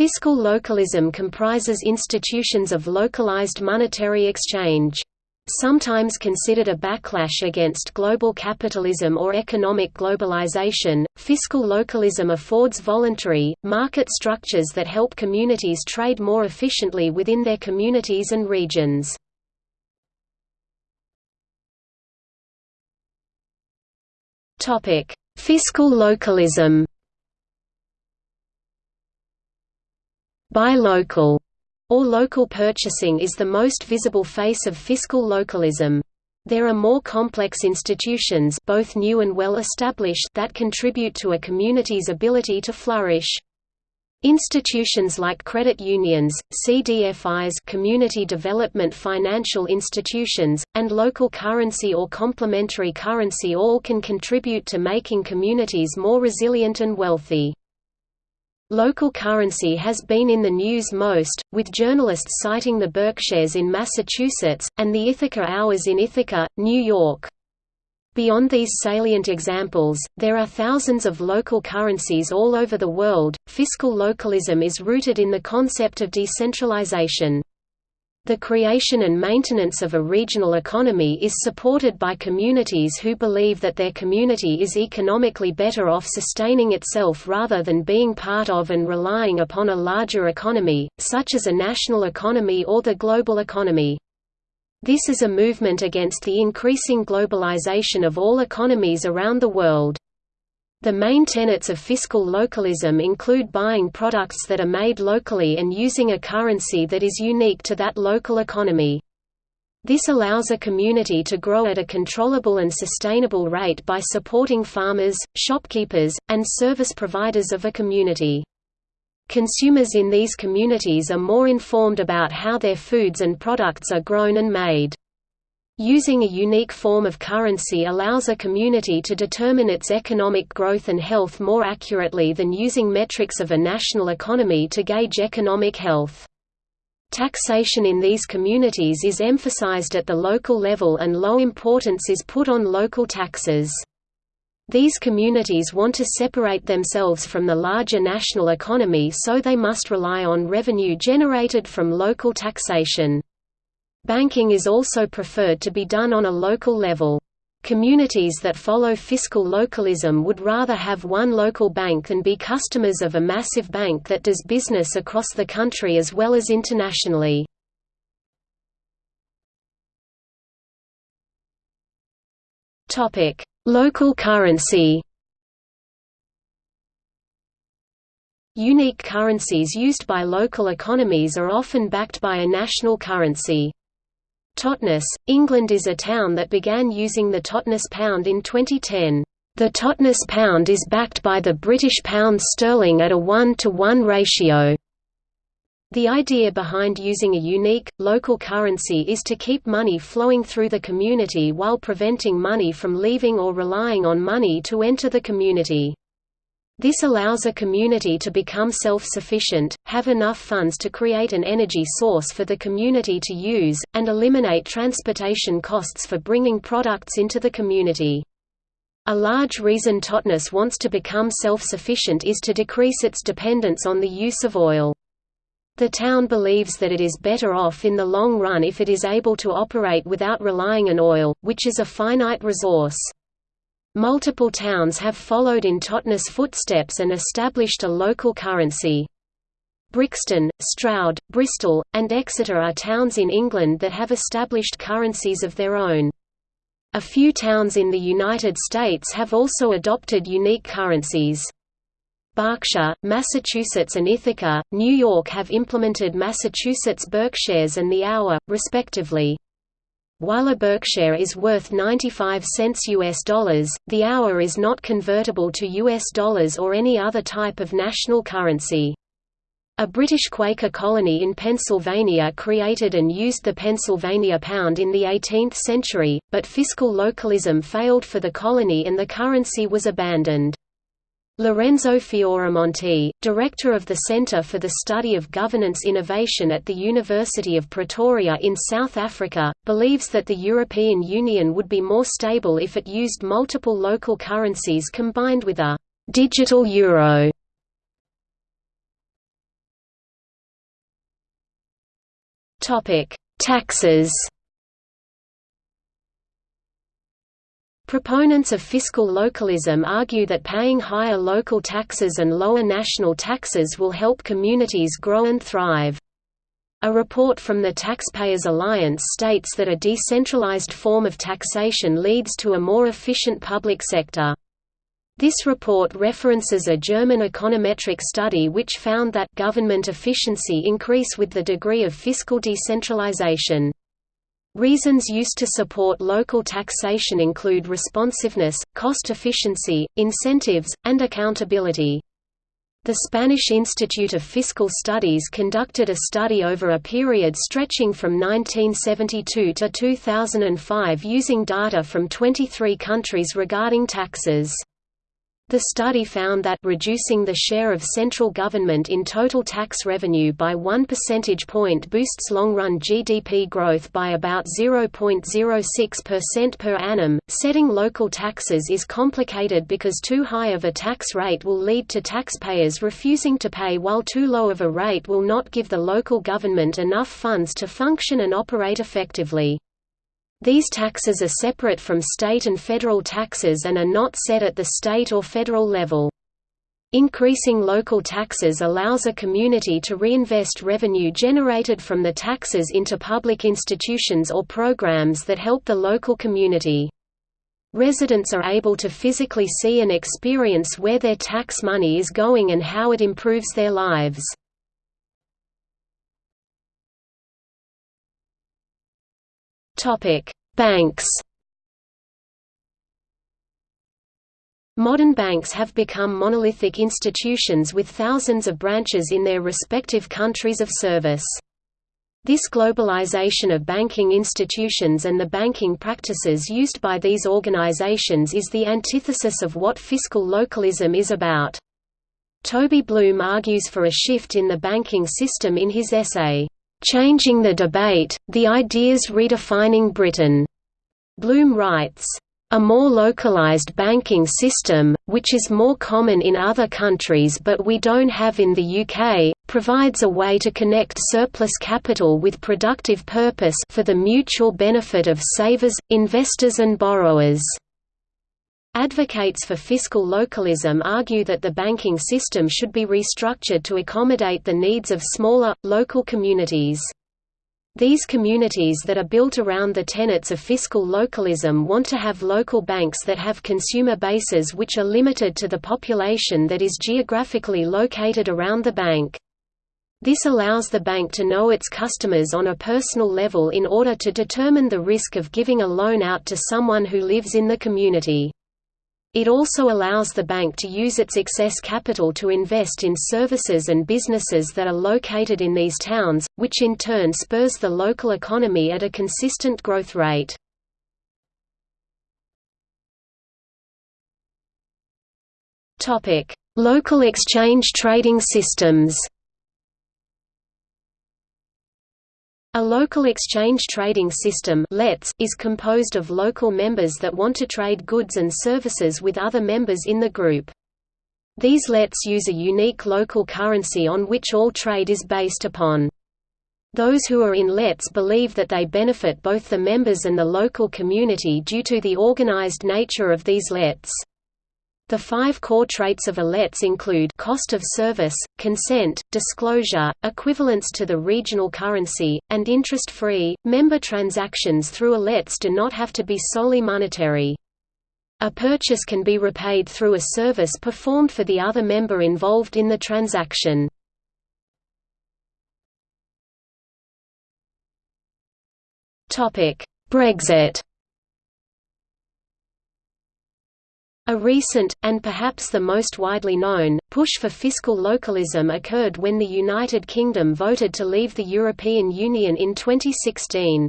Fiscal localism comprises institutions of localized monetary exchange. Sometimes considered a backlash against global capitalism or economic globalization, fiscal localism affords voluntary, market structures that help communities trade more efficiently within their communities and regions. Fiscal localism Buy local or local purchasing is the most visible face of fiscal localism. There are more complex institutions both new and well established that contribute to a community's ability to flourish. Institutions like credit unions, CDFIs community development financial institutions, and local currency or complementary currency all can contribute to making communities more resilient and wealthy. Local currency has been in the news most, with journalists citing the Berkshires in Massachusetts, and the Ithaca Hours in Ithaca, New York. Beyond these salient examples, there are thousands of local currencies all over the world. Fiscal localism is rooted in the concept of decentralization. The creation and maintenance of a regional economy is supported by communities who believe that their community is economically better off sustaining itself rather than being part of and relying upon a larger economy, such as a national economy or the global economy. This is a movement against the increasing globalization of all economies around the world. The main tenets of fiscal localism include buying products that are made locally and using a currency that is unique to that local economy. This allows a community to grow at a controllable and sustainable rate by supporting farmers, shopkeepers, and service providers of a community. Consumers in these communities are more informed about how their foods and products are grown and made. Using a unique form of currency allows a community to determine its economic growth and health more accurately than using metrics of a national economy to gauge economic health. Taxation in these communities is emphasized at the local level and low importance is put on local taxes. These communities want to separate themselves from the larger national economy so they must rely on revenue generated from local taxation. Banking is also preferred to be done on a local level. Communities that follow fiscal localism would rather have one local bank than be customers of a massive bank that does business across the country as well as internationally. Local currency Unique currencies used by local economies are often backed by a national currency. Totnes, England is a town that began using the Totnes pound in 2010. The Totnes pound is backed by the British pound sterling at a 1 to 1 ratio. The idea behind using a unique, local currency is to keep money flowing through the community while preventing money from leaving or relying on money to enter the community. This allows a community to become self-sufficient, have enough funds to create an energy source for the community to use, and eliminate transportation costs for bringing products into the community. A large reason Totnes wants to become self-sufficient is to decrease its dependence on the use of oil. The town believes that it is better off in the long run if it is able to operate without relying on oil, which is a finite resource. Multiple towns have followed in Totnes' footsteps and established a local currency. Brixton, Stroud, Bristol, and Exeter are towns in England that have established currencies of their own. A few towns in the United States have also adopted unique currencies. Berkshire, Massachusetts and Ithaca, New York have implemented Massachusetts Berkshires and the hour, respectively. While a Berkshire is worth 95 cents US dollars, the hour is not convertible to US dollars or any other type of national currency. A British Quaker colony in Pennsylvania created and used the Pennsylvania pound in the 18th century, but fiscal localism failed for the colony and the currency was abandoned. Lorenzo Fioramonti, director of the Center for the Study of Governance Innovation at the University of Pretoria in South Africa, believes that the European Union would be more stable if it used multiple local currencies combined with a digital euro. Topic: Taxes Proponents of fiscal localism argue that paying higher local taxes and lower national taxes will help communities grow and thrive. A report from the Taxpayers Alliance states that a decentralized form of taxation leads to a more efficient public sector. This report references a German econometric study which found that government efficiency increase with the degree of fiscal decentralization. Reasons used to support local taxation include responsiveness, cost efficiency, incentives, and accountability. The Spanish Institute of Fiscal Studies conducted a study over a period stretching from 1972 to 2005 using data from 23 countries regarding taxes. The study found that reducing the share of central government in total tax revenue by 1 percentage point boosts long-run GDP growth by about 0.06% per annum. Setting local taxes is complicated because too high of a tax rate will lead to taxpayers refusing to pay while too low of a rate will not give the local government enough funds to function and operate effectively. These taxes are separate from state and federal taxes and are not set at the state or federal level. Increasing local taxes allows a community to reinvest revenue generated from the taxes into public institutions or programs that help the local community. Residents are able to physically see and experience where their tax money is going and how it improves their lives. Banks. Modern banks have become monolithic institutions with thousands of branches in their respective countries of service. This globalization of banking institutions and the banking practices used by these organizations is the antithesis of what fiscal localism is about. Toby Blume argues for a shift in the banking system in his essay, Changing the Debate, The Ideas Redefining Britain. Blume writes, a more localized banking system, which is more common in other countries but we don't have in the UK, provides a way to connect surplus capital with productive purpose for the mutual benefit of savers, investors and borrowers. Advocates for fiscal localism argue that the banking system should be restructured to accommodate the needs of smaller, local communities. These communities that are built around the tenets of fiscal localism want to have local banks that have consumer bases which are limited to the population that is geographically located around the bank. This allows the bank to know its customers on a personal level in order to determine the risk of giving a loan out to someone who lives in the community. It also allows the bank to use its excess capital to invest in services and businesses that are located in these towns, which in turn spurs the local economy at a consistent growth rate. Local exchange trading systems A local exchange trading system is composed of local members that want to trade goods and services with other members in the group. These LETS use a unique local currency on which all trade is based upon. Those who are in LETS believe that they benefit both the members and the local community due to the organized nature of these LETS. The five core traits of a LETS include cost of service, consent, disclosure, equivalence to the regional currency, and interest-free. Member transactions through a LETS do not have to be solely monetary. A purchase can be repaid through a service performed for the other member involved in the transaction. Brexit A recent, and perhaps the most widely known, push for fiscal localism occurred when the United Kingdom voted to leave the European Union in 2016.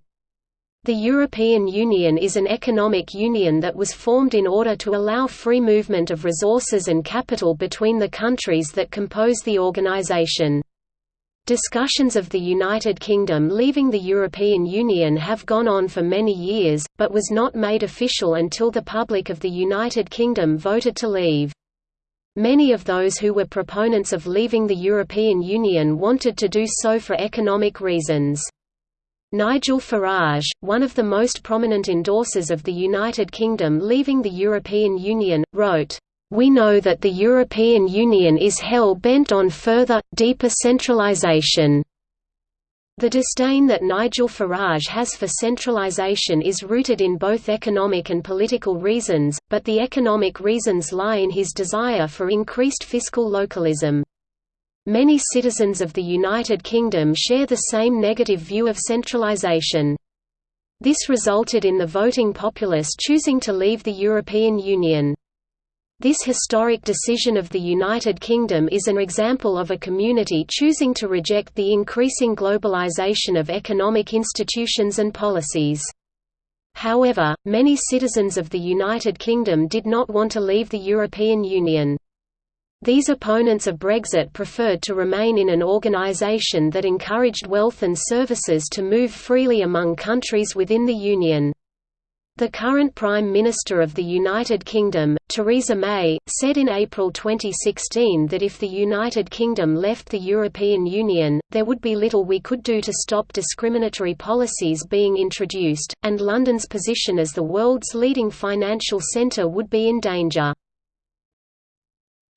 The European Union is an economic union that was formed in order to allow free movement of resources and capital between the countries that compose the organization. Discussions of the United Kingdom leaving the European Union have gone on for many years, but was not made official until the public of the United Kingdom voted to leave. Many of those who were proponents of leaving the European Union wanted to do so for economic reasons. Nigel Farage, one of the most prominent endorsers of the United Kingdom leaving the European Union, wrote, "...we know that the European Union is hell-bent on further, deeper centralisation." The disdain that Nigel Farage has for centralisation is rooted in both economic and political reasons, but the economic reasons lie in his desire for increased fiscal localism. Many citizens of the United Kingdom share the same negative view of centralisation. This resulted in the voting populace choosing to leave the European Union. This historic decision of the United Kingdom is an example of a community choosing to reject the increasing globalisation of economic institutions and policies. However, many citizens of the United Kingdom did not want to leave the European Union. These opponents of Brexit preferred to remain in an organisation that encouraged wealth and services to move freely among countries within the Union. The current Prime Minister of the United Kingdom, Theresa May, said in April 2016 that if the United Kingdom left the European Union, there would be little we could do to stop discriminatory policies being introduced, and London's position as the world's leading financial centre would be in danger.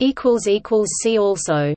See also